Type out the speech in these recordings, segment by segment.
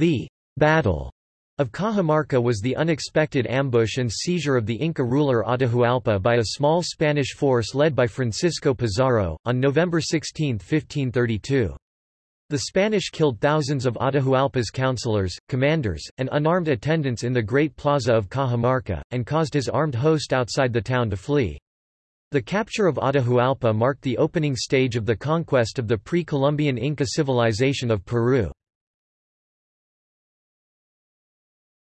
The Battle of Cajamarca was the unexpected ambush and seizure of the Inca ruler Atahualpa by a small Spanish force led by Francisco Pizarro, on November 16, 1532. The Spanish killed thousands of Atahualpa's counselors, commanders, and unarmed attendants in the Great Plaza of Cajamarca, and caused his armed host outside the town to flee. The capture of Atahualpa marked the opening stage of the conquest of the pre-Columbian Inca civilization of Peru.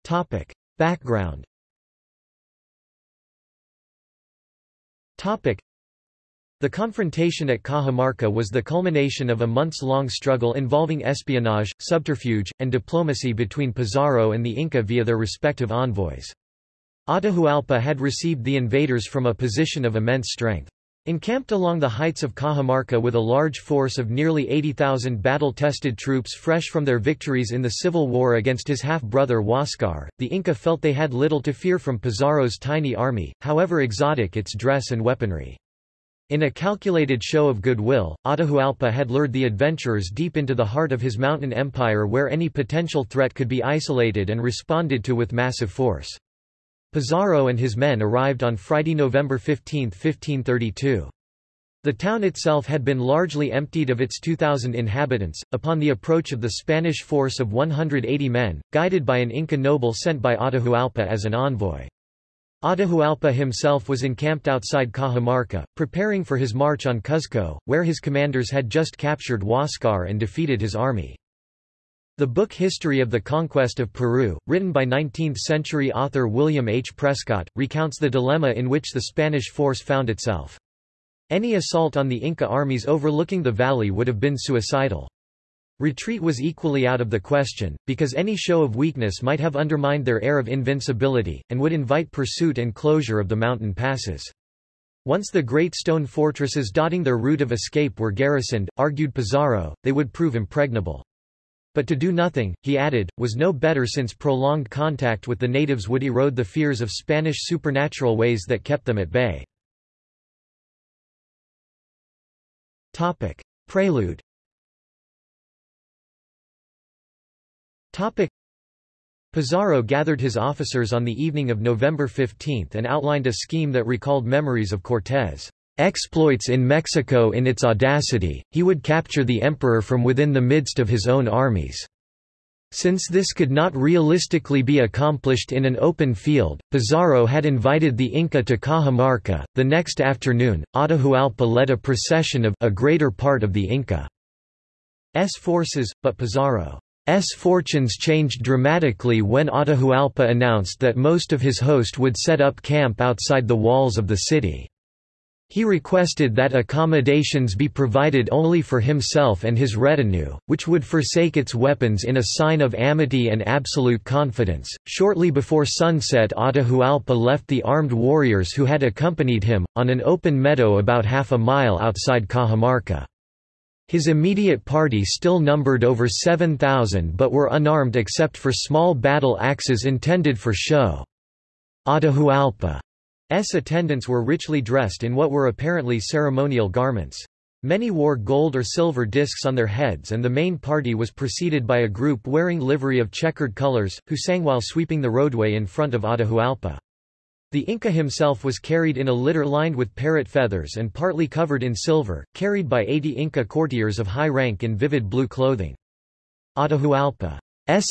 Topic. Background Topic. The confrontation at Cajamarca was the culmination of a months-long struggle involving espionage, subterfuge, and diplomacy between Pizarro and the Inca via their respective envoys. Atahualpa had received the invaders from a position of immense strength. Encamped along the heights of Cajamarca with a large force of nearly 80,000 battle-tested troops fresh from their victories in the civil war against his half-brother Huáscar, the Inca felt they had little to fear from Pizarro's tiny army, however exotic its dress and weaponry. In a calculated show of goodwill, Atahualpa had lured the adventurers deep into the heart of his mountain empire where any potential threat could be isolated and responded to with massive force. Pizarro and his men arrived on Friday, November 15, 1532. The town itself had been largely emptied of its 2,000 inhabitants, upon the approach of the Spanish force of 180 men, guided by an Inca noble sent by Atahualpa as an envoy. Atahualpa himself was encamped outside Cajamarca, preparing for his march on Cuzco, where his commanders had just captured Huáscar and defeated his army. The book History of the Conquest of Peru, written by 19th-century author William H. Prescott, recounts the dilemma in which the Spanish force found itself. Any assault on the Inca armies overlooking the valley would have been suicidal. Retreat was equally out of the question, because any show of weakness might have undermined their air of invincibility, and would invite pursuit and closure of the mountain passes. Once the great stone fortresses dotting their route of escape were garrisoned, argued Pizarro, they would prove impregnable. But to do nothing, he added, was no better since prolonged contact with the natives would erode the fears of Spanish supernatural ways that kept them at bay. Topic. Prelude Topic. Pizarro gathered his officers on the evening of November 15 and outlined a scheme that recalled memories of Cortés' exploits in Mexico in its audacity, he would capture the emperor from within the midst of his own armies. Since this could not realistically be accomplished in an open field, Pizarro had invited the Inca to Cajamarca. The next afternoon, Atahualpa led a procession of a greater part of the Inca's forces, but Pizarro's fortunes changed dramatically when Atahualpa announced that most of his host would set up camp outside the walls of the city. He requested that accommodations be provided only for himself and his retinue, which would forsake its weapons in a sign of amity and absolute confidence. Shortly before sunset, Atahualpa left the armed warriors who had accompanied him, on an open meadow about half a mile outside Cajamarca. His immediate party still numbered over 7,000 but were unarmed except for small battle axes intended for show. Atahualpa S attendants were richly dressed in what were apparently ceremonial garments. Many wore gold or silver discs on their heads and the main party was preceded by a group wearing livery of checkered colors, who sang while sweeping the roadway in front of Atahualpa. The Inca himself was carried in a litter lined with parrot feathers and partly covered in silver, carried by 80 Inca courtiers of high rank in vivid blue clothing. Atahualpa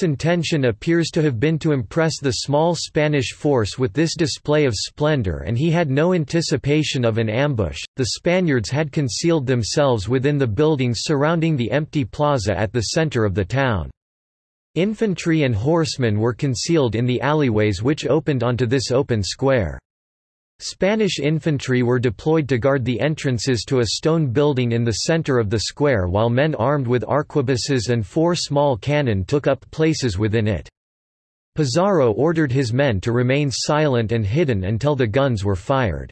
intention appears to have been to impress the small Spanish force with this display of splendor and he had no anticipation of an ambush. The Spaniards had concealed themselves within the buildings surrounding the empty plaza at the center of the town. Infantry and horsemen were concealed in the alleyways which opened onto this open square. Spanish infantry were deployed to guard the entrances to a stone building in the center of the square while men armed with arquebuses and four small cannon took up places within it. Pizarro ordered his men to remain silent and hidden until the guns were fired.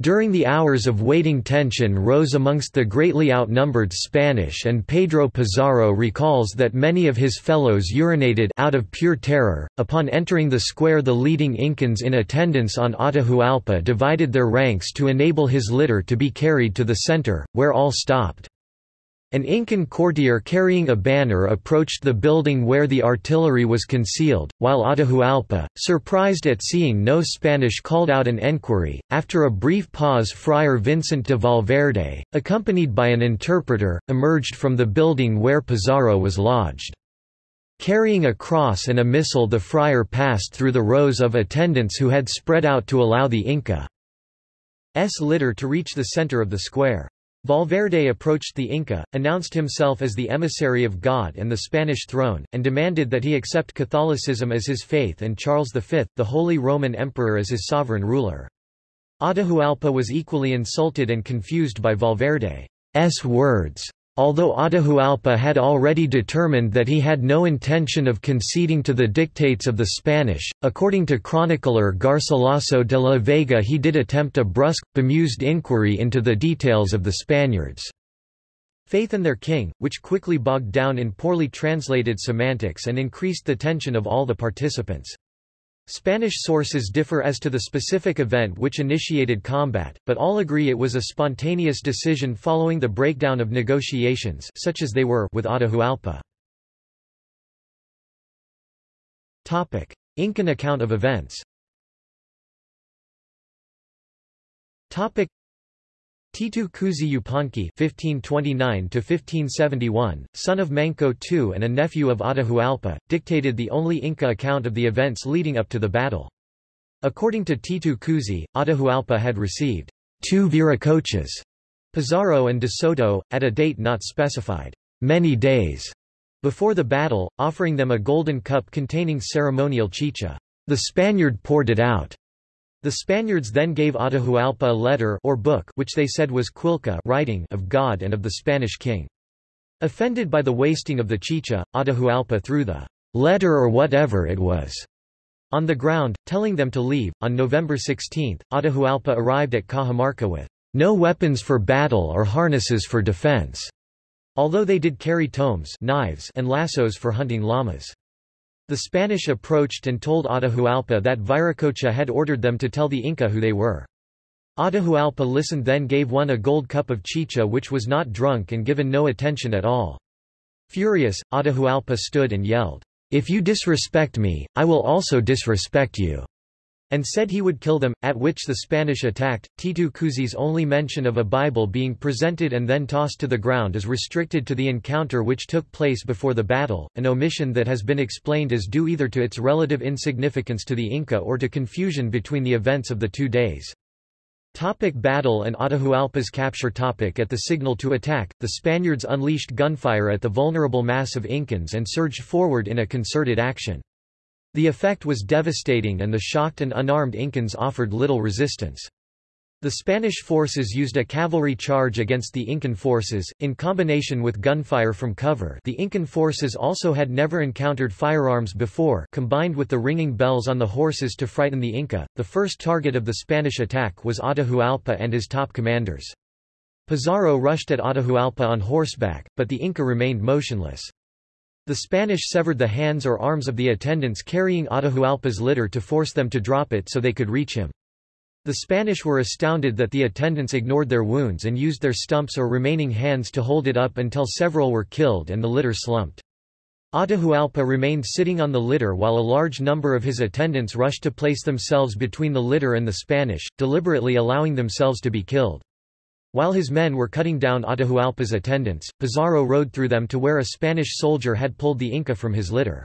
During the hours of waiting tension rose amongst the greatly outnumbered Spanish and Pedro Pizarro recalls that many of his fellows urinated out of pure terror. Upon entering the square the leading Incans in attendance on Atahualpa divided their ranks to enable his litter to be carried to the center, where all stopped. An Incan courtier carrying a banner approached the building where the artillery was concealed, while Atahualpa, surprised at seeing no Spanish called out an enquiry. After a brief pause Friar Vincent de Valverde, accompanied by an interpreter, emerged from the building where Pizarro was lodged. Carrying a cross and a missal the friar passed through the rows of attendants who had spread out to allow the Inca's litter to reach the center of the square. Valverde approached the Inca, announced himself as the emissary of God and the Spanish throne, and demanded that he accept Catholicism as his faith and Charles V, the Holy Roman Emperor as his sovereign ruler. Atahualpa was equally insulted and confused by Valverde's words. Although Atahualpa had already determined that he had no intention of conceding to the dictates of the Spanish, according to chronicler Garcilaso de la Vega he did attempt a brusque, bemused inquiry into the details of the Spaniards' faith in their king, which quickly bogged down in poorly translated semantics and increased the tension of all the participants. Spanish sources differ as to the specific event which initiated combat, but all agree it was a spontaneous decision following the breakdown of negotiations such as they were with Atahualpa. Topic: Incan account of events Titu Cusi Yupanqui (1529–1571), son of Manco II and a nephew of Atahualpa, dictated the only Inca account of the events leading up to the battle. According to Titu Cusi, Atahualpa had received two viracochas, Pizarro and De Soto, at a date not specified, many days before the battle, offering them a golden cup containing ceremonial chicha. The Spaniard poured it out the Spaniards then gave Atahualpa a letter or book which they said was Quilca writing of God and of the Spanish king. Offended by the wasting of the chicha, Atahualpa threw the letter or whatever it was on the ground, telling them to leave. On November 16, Atahualpa arrived at Cajamarca with no weapons for battle or harnesses for defense, although they did carry tumis knives and lassos for hunting llamas. The Spanish approached and told Atahualpa that Viracocha had ordered them to tell the Inca who they were. Atahualpa listened then gave one a gold cup of chicha which was not drunk and given no attention at all. Furious, Atahualpa stood and yelled, If you disrespect me, I will also disrespect you and said he would kill them, at which the Spanish attacked. Titu Cusi's only mention of a Bible being presented and then tossed to the ground is restricted to the encounter which took place before the battle, an omission that has been explained as due either to its relative insignificance to the Inca or to confusion between the events of the two days. Topic battle and Atahualpa's capture topic At the signal to attack, the Spaniards unleashed gunfire at the vulnerable mass of Incans and surged forward in a concerted action. The effect was devastating and the shocked and unarmed Incans offered little resistance. The Spanish forces used a cavalry charge against the Incan forces, in combination with gunfire from cover the Incan forces also had never encountered firearms before combined with the ringing bells on the horses to frighten the Inca. The first target of the Spanish attack was Atahualpa and his top commanders. Pizarro rushed at Atahualpa on horseback, but the Inca remained motionless. The Spanish severed the hands or arms of the attendants carrying Atahualpa's litter to force them to drop it so they could reach him. The Spanish were astounded that the attendants ignored their wounds and used their stumps or remaining hands to hold it up until several were killed and the litter slumped. Atahualpa remained sitting on the litter while a large number of his attendants rushed to place themselves between the litter and the Spanish, deliberately allowing themselves to be killed. While his men were cutting down Atahualpa's attendants, Pizarro rode through them to where a Spanish soldier had pulled the Inca from his litter.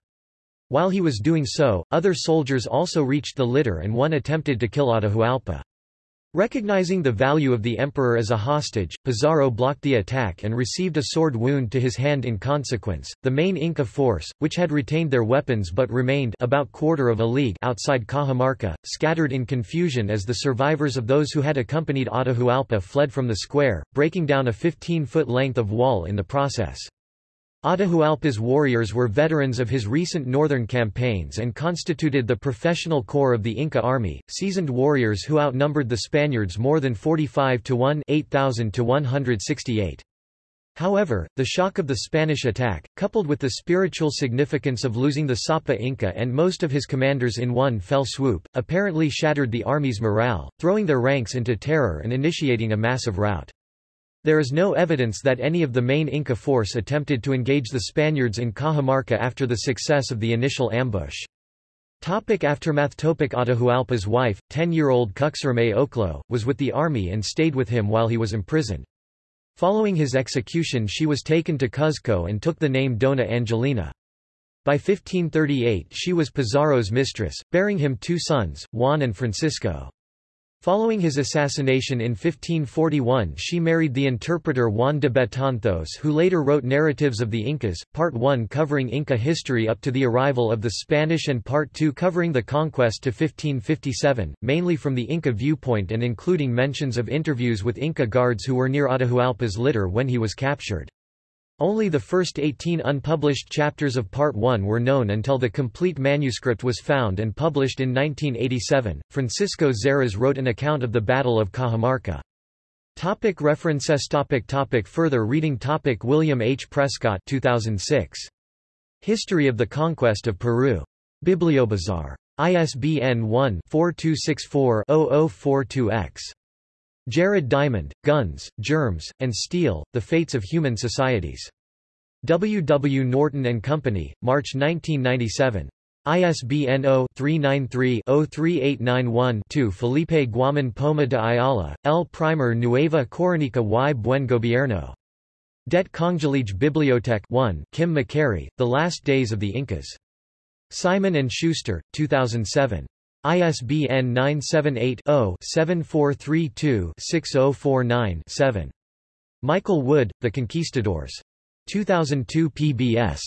While he was doing so, other soldiers also reached the litter and one attempted to kill Atahualpa. Recognizing the value of the emperor as a hostage, Pizarro blocked the attack and received a sword wound to his hand in consequence. The main Inca force, which had retained their weapons but remained about quarter of a league outside Cajamarca, scattered in confusion as the survivors of those who had accompanied Atahualpa fled from the square, breaking down a 15-foot length of wall in the process. Atahualpa's warriors were veterans of his recent northern campaigns and constituted the professional corps of the Inca army, seasoned warriors who outnumbered the Spaniards more than 45 to 1 8,000 to 168. However, the shock of the Spanish attack, coupled with the spiritual significance of losing the Sapa Inca and most of his commanders in one fell swoop, apparently shattered the army's morale, throwing their ranks into terror and initiating a massive rout. There is no evidence that any of the main Inca force attempted to engage the Spaniards in Cajamarca after the success of the initial ambush. Topic aftermath Topic Atahualpa's wife, 10-year-old Cuxirimay Ocllo, was with the army and stayed with him while he was imprisoned. Following his execution she was taken to Cuzco and took the name Dona Angelina. By 1538 she was Pizarro's mistress, bearing him two sons, Juan and Francisco. Following his assassination in 1541 she married the interpreter Juan de Betanzos who later wrote Narratives of the Incas, Part 1 covering Inca history up to the arrival of the Spanish and Part 2 covering the conquest to 1557, mainly from the Inca viewpoint and including mentions of interviews with Inca guards who were near Atahualpa's litter when he was captured. Only the first 18 unpublished chapters of Part 1 were known until the complete manuscript was found and published in 1987. Francisco Xerez wrote an account of the Battle of Cajamarca. Topic references topic topic Further reading topic William H. Prescott 2006. History of the Conquest of Peru. BiblioBazaar. ISBN 1-4264-0042-X. Jared Diamond, Guns, Germs, and Steel, The Fates of Human Societies. W. W. Norton and Company, March 1997. ISBN 0-393-03891-2 Felipe Guaman Poma de Ayala, El Primer Nueva Coronica y Buen Gobierno. Det Kongelige Bibliotek 1 Kim MacQuarrie, The Last Days of the Incas. Simon & Schuster, 2007. ISBN 978-0-7432-6049-7. Michael Wood, The Conquistadors. 2002 PBS.